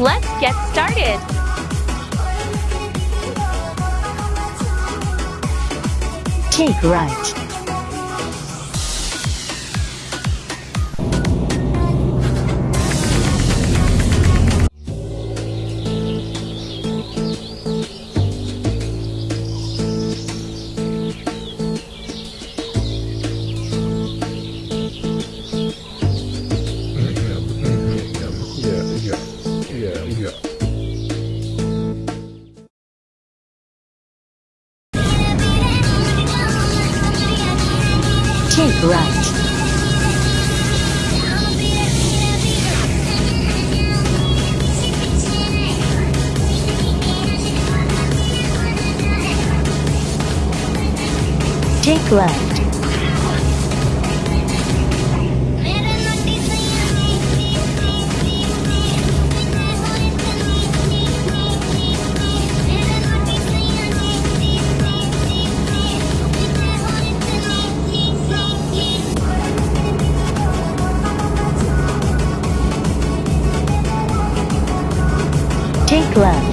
Let's get started. Take right. Yeah. Take right. Take left. Take left.